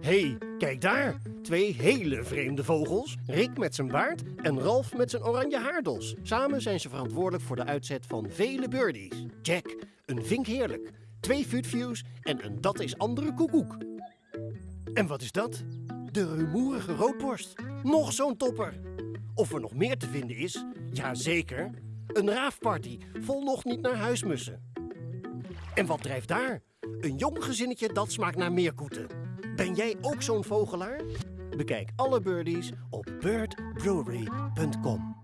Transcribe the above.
hey, kijk daar. Twee hele vreemde vogels. Rick met zijn baard en Ralf met zijn oranje haardos. Samen zijn ze verantwoordelijk voor de uitzet van vele birdies. Jack, een vink heerlijk. Twee futviews en een dat is andere koekoek. En wat is dat? De rumoerige roodborst. Nog zo'n topper. Of er nog meer te vinden is? Jazeker. Een raafparty vol nog niet naar huismussen. En wat drijft daar? Een jong gezinnetje dat smaakt naar meerkoeten. Jij ook zo'n vogelaar? Bekijk alle birdies op birdbrewery.com.